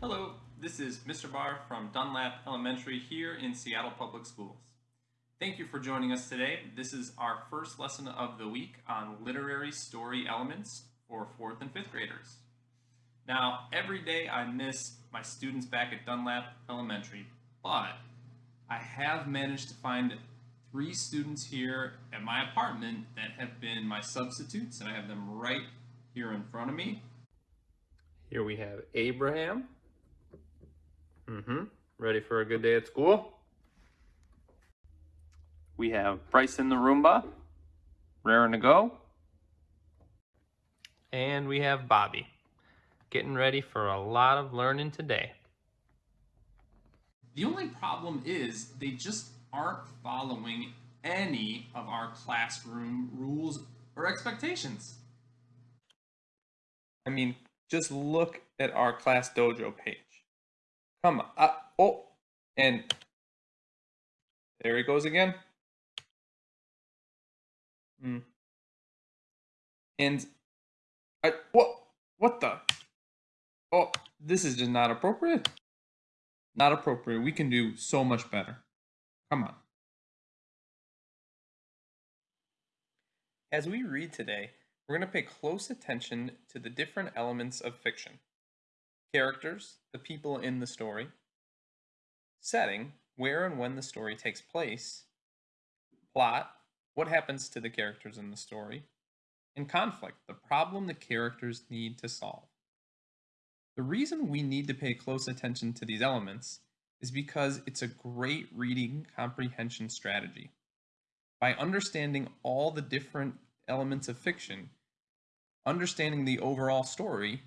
Hello, this is Mr. Barr from Dunlap Elementary here in Seattle Public Schools. Thank you for joining us today. This is our first lesson of the week on literary story elements for fourth and fifth graders. Now, every day I miss my students back at Dunlap Elementary, but I have managed to find three students here at my apartment that have been my substitutes, and I have them right here in front of me. Here we have Abraham. Mm-hmm. Ready for a good day at school? We have Bryce in the Roomba, raring to go. And we have Bobby, getting ready for a lot of learning today. The only problem is they just aren't following any of our classroom rules or expectations. I mean, just look at our class dojo page. Come on. Uh, oh, and there he goes again. Hmm. And I what what the? Oh, this is just not appropriate. Not appropriate. We can do so much better. Come on. As we read today, we're going to pay close attention to the different elements of fiction. Characters, the people in the story. Setting, where and when the story takes place. Plot, what happens to the characters in the story. And conflict, the problem the characters need to solve. The reason we need to pay close attention to these elements is because it's a great reading comprehension strategy. By understanding all the different elements of fiction, understanding the overall story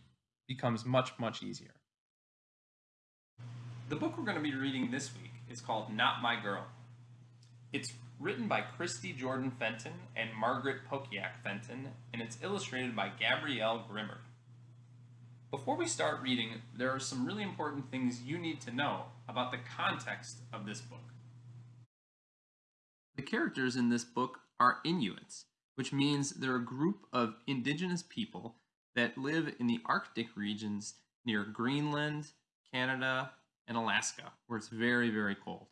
becomes much, much easier. The book we're going to be reading this week is called Not My Girl. It's written by Christy Jordan Fenton and Margaret Pokiak Fenton, and it's illustrated by Gabrielle Grimard. Before we start reading, there are some really important things you need to know about the context of this book. The characters in this book are Inuits, which means they're a group of indigenous people that live in the Arctic regions near Greenland, Canada, and Alaska, where it's very, very cold.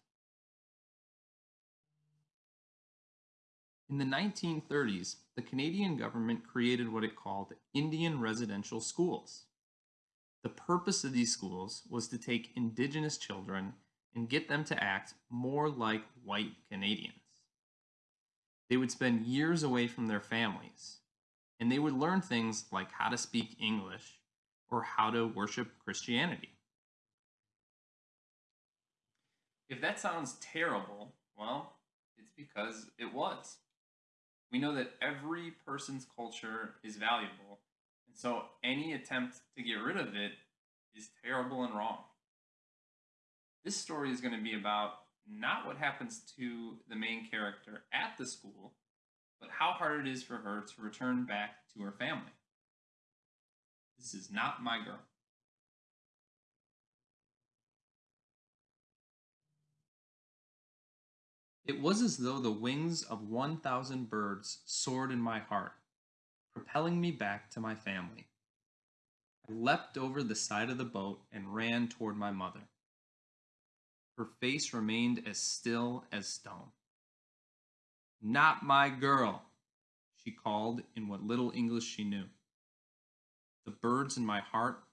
In the 1930s, the Canadian government created what it called Indian residential schools. The purpose of these schools was to take Indigenous children and get them to act more like white Canadians. They would spend years away from their families, and they would learn things like how to speak English or how to worship Christianity. If that sounds terrible, well, it's because it was. We know that every person's culture is valuable and so any attempt to get rid of it is terrible and wrong. This story is going to be about not what happens to the main character at the school, but how hard it is for her to return back to her family. This is not my girl. It was as though the wings of 1,000 birds soared in my heart propelling me back to my family. I leapt over the side of the boat and ran toward my mother. Her face remained as still as stone. Not my girl, she called in what little English she knew. The birds in my heart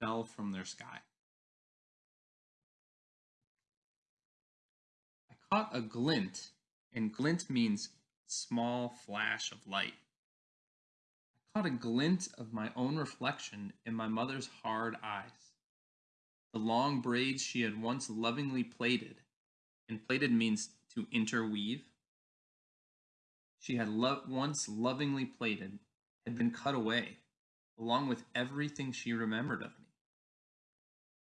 fell from their sky. I caught a glint, and glint means small flash of light I caught a glint of my own reflection in my mother's hard eyes. The long braids she had once lovingly plaited, and plaited means to interweave. She had lo- once lovingly plaited, had been cut away, along with everything she remembered of me.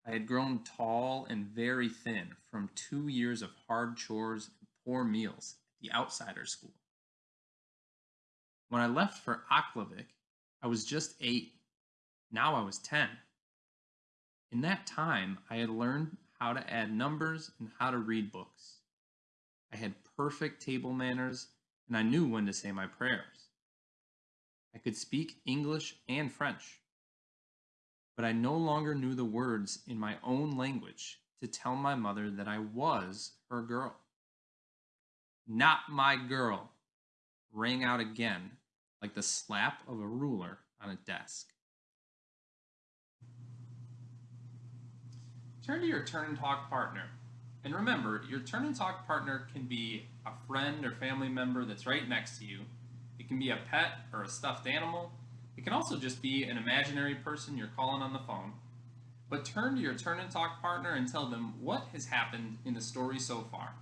I had grown tall and very thin from two years of hard chores and poor meals at the outsider school. When I left for Aklavik, I was just eight. Now I was 10. In that time, I had learned how to add numbers and how to read books. I had perfect table manners and I knew when to say my prayers. I could speak English and French. but I no longer knew the words in my own language to tell my mother that I was her girl. Not my girl rang out again like the slap of a ruler on a desk. Turn to your turn and talk partner. And remember, your turn and talk partner can be a friend or family member that's right next to you. It can be a pet or a stuffed animal. It can also just be an imaginary person you're calling on the phone. But turn to your turn and talk partner and tell them what has happened in the story so far.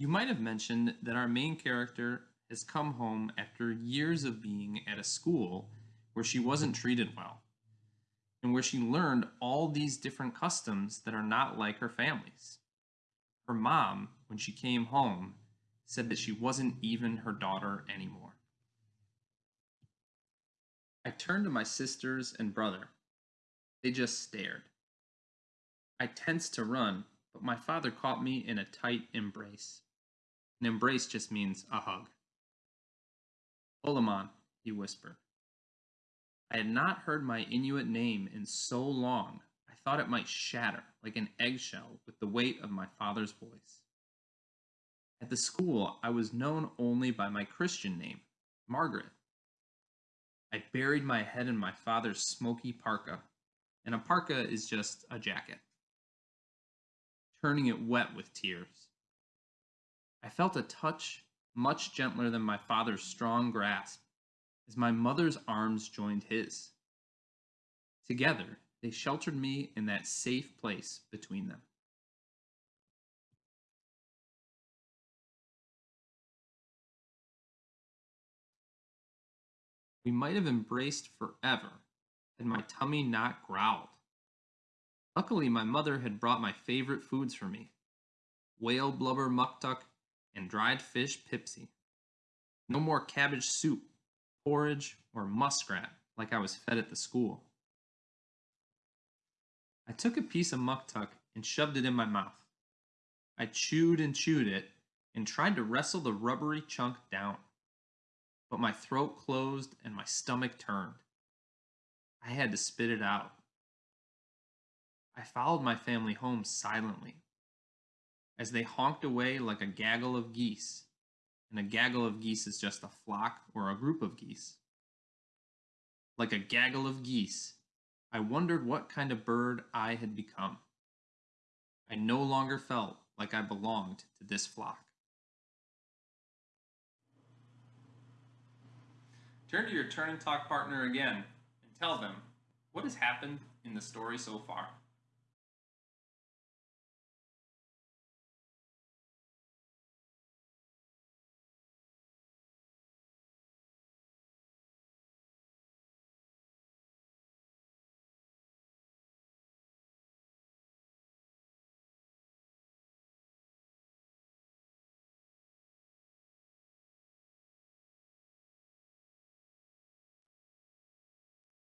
You might have mentioned that our main character has come home after years of being at a school where she wasn't treated well and where she learned all these different customs that are not like her family's. Her mom, when she came home, said that she wasn't even her daughter anymore. I turned to my sisters and brother. They just stared. I tensed to run, but my father caught me in a tight embrace. An embrace just means a hug. Olemaun, he whispered. I had not heard my Inuit name in so long, I thought it might shatter like an eggshell with the weight of my father's voice. At the school, I was known only by my Christian name, Margaret. I buried my head in my father's smoky parka, and a parka is just a jacket, turning it wet with tears. I felt a touch much gentler than my father's strong grasp as my mother's arms joined his. Together, they sheltered me in that safe place between them. We might have embraced forever had my tummy not growled. Luckily, my mother had brought my favorite foods for me whale blubber muktuk and dried fish pipsi. No more cabbage soup, porridge, or muskrat like I was fed at the school. I took a piece of muktuk and shoved it in my mouth. I chewed and chewed it and tried to wrestle the rubbery chunk down. But my throat closed and my stomach turned. I had to spit it out. I followed my family home silently as they honked away like a gaggle of geese. And a gaggle of geese is just a flock or a group of geese. Like a gaggle of geese, I wondered what kind of bird I had become. I no longer felt like I belonged to this flock. Turn to your turn and talk partner again and tell them what has happened in the story so far.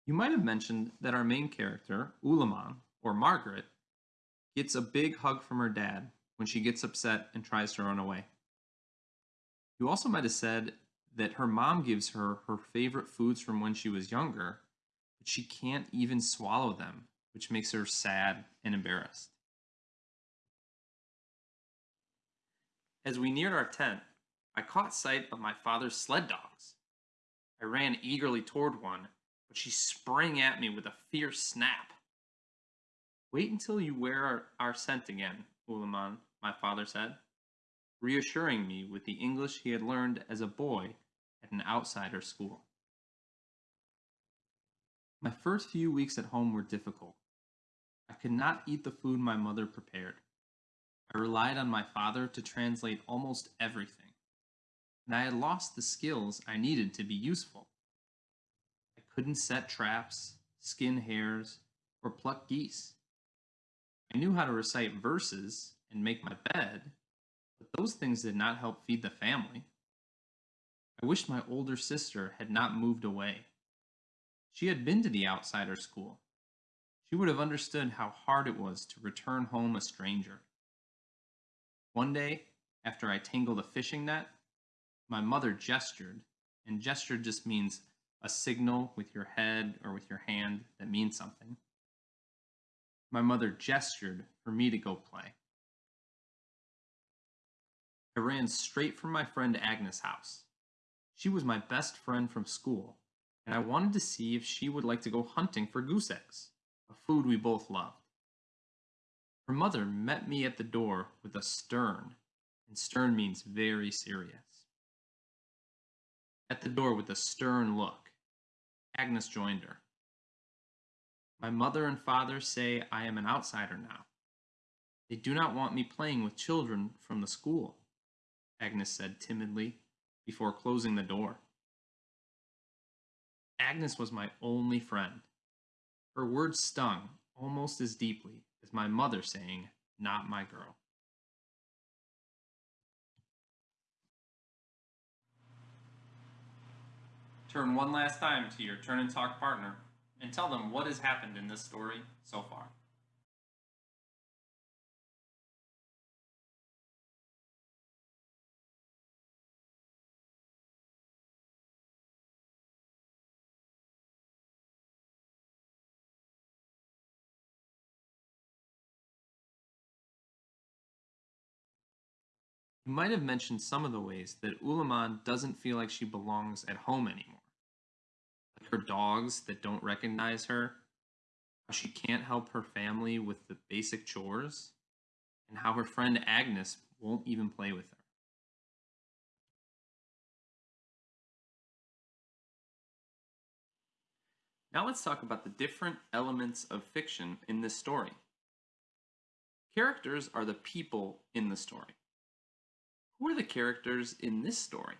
You might have mentioned that our main character, Olemaun, or Margaret, gets a big hug from her dad when she gets upset and tries to run away. You also might have said that her mom gives her her favorite foods from when she was younger, but she can't even swallow them, which makes her sad and embarrassed. As we neared our tent, I caught sight of my father's sled dogs. I ran eagerly toward one but she sprang at me with a fierce snap. Wait until you wear our, our scent again, Olemaun, my father said, reassuring me with the English he had learned as a boy at an outsider school. My first few weeks at home were difficult. I could not eat the food my mother prepared. I relied on my father to translate almost everything, and I had lost the skills I needed to be useful couldn't set traps, skin hares, or pluck geese. I knew how to recite verses and make my bed, but those things did not help feed the family. I wished my older sister had not moved away. She had been to the outsider school. She would have understood how hard it was to return home a stranger. One day, after I tangled a fishing net, my mother gestured, and gesture just means a signal with your head or with your hand that means something. My mother gestured for me to go play. I ran straight for my friend Agnes' house. She was my best friend from school, and I wanted to see if she would like to go hunting for goose eggs, a food we both loved. Her mother met me at the door with a stern, and stern means very serious. At the door with a stern look, Agnes joined her. My mother and father say I am an outsider now. They do not want me playing with children from the school, Agnes said timidly before closing the door. Agnes was my only friend. Her words stung almost as deeply as my mother saying, Not my girl. Turn one last time to your turn and talk partner and tell them what has happened in this story so far. You might have mentioned some of the ways that Olemaun doesn't feel like she belongs at home anymore. Her dogs that don't recognize her, how she can't help her family with the basic chores, and how her friend Agnes won't even play with her. Now let's talk about the different elements of fiction in this story. Characters are the people in the story. Who are the characters in this story?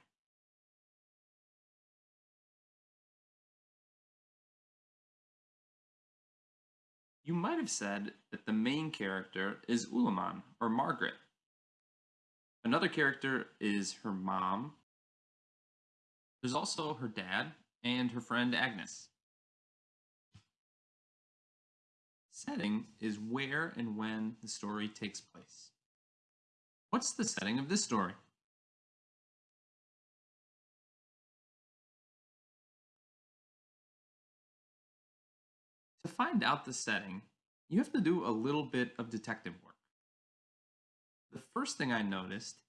You might have said that the main character is Olemaun, or Margaret. Another character is her mom. There's also her dad and her friend Agnes. Setting is where and when the story takes place. What's the setting of this story? To find out the setting, you have to do a little bit of detective work. The first thing I noticed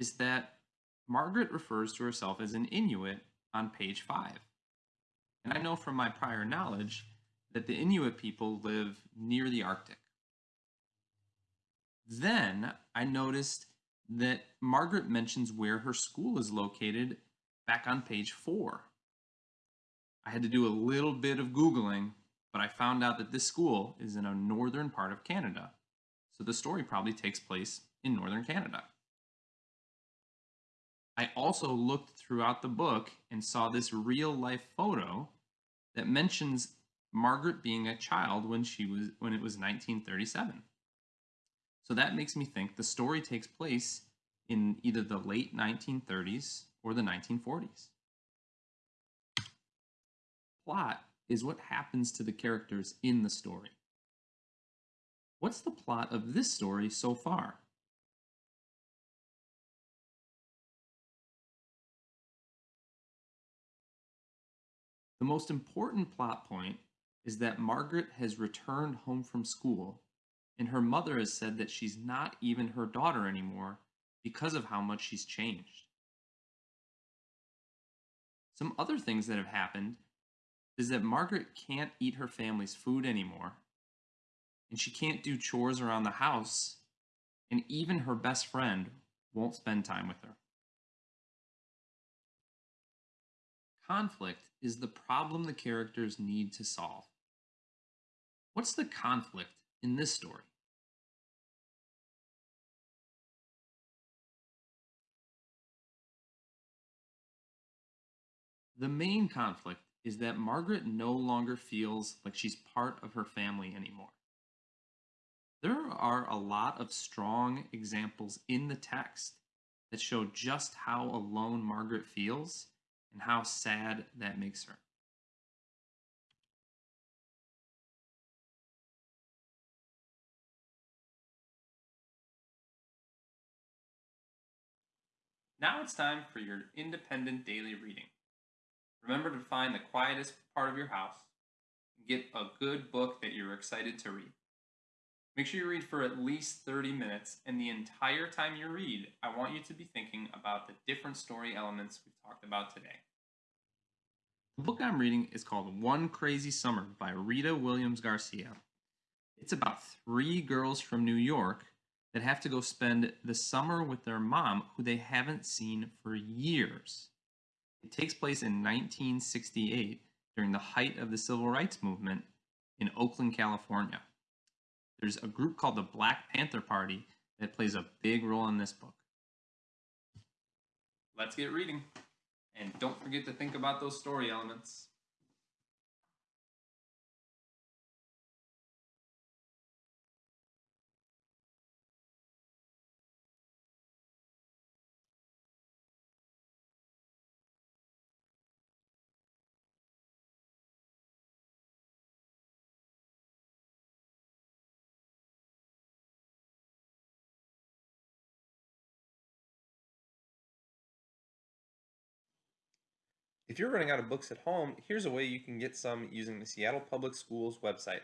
is that Margaret refers to herself as an Inuit on page 5. And I know from my prior knowledge that the Inuit people live near the Arctic. Then I noticed that Margaret mentions where her school is located back on page four. I had to do a little bit of Googling, but I found out that this school is in a northern part of Canada. So the story probably takes place in northern Canada. I also looked throughout the book and saw this real life photo that mentions Margaret being a child when she was when it was 1937. So that makes me think the story takes place in either the late 1930s or the 1940s. Plot is what happens to the characters in the story. What's the plot of this story so far? The most important plot point is that Margaret has returned home from school and her mother has said that she's not even her daughter anymore because of how much she's changed. Some other things that have happened is that Margaret can't eat her family's food anymore, and she can't do chores around the house, and even her best friend won't spend time with her. Conflict is the problem the characters need to solve. What's the conflict in this story? The main conflict is that Margaret no longer feels like she's part of her family anymore. There are a lot of strong examples in the text that show just how alone Margaret feels and how sad that makes her. Now it's time for your independent daily reading. Remember to find the quietest part of your house and get a good book that you're excited to read. Make sure you read for at least 30 minutes, and the entire time you read, I want you to be thinking about the different story elements we've talked about today. The book I'm reading is called One Crazy Summer by Rita Williams Garcia. It's about three girls from New York that have to go spend the summer with their mom, who they haven't seen for years. It takes place in 1968 during the height of the civil rights movement in Oakland, California. There's a group called the Black Panther Party that plays a big role in this book. Let's get reading. And don't forget to think about those story elements. If you're running out of books at home, here's a way you can get some using the Seattle Public Schools website.